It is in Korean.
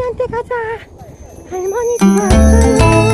할머니한테 가자. 할머니 좋아요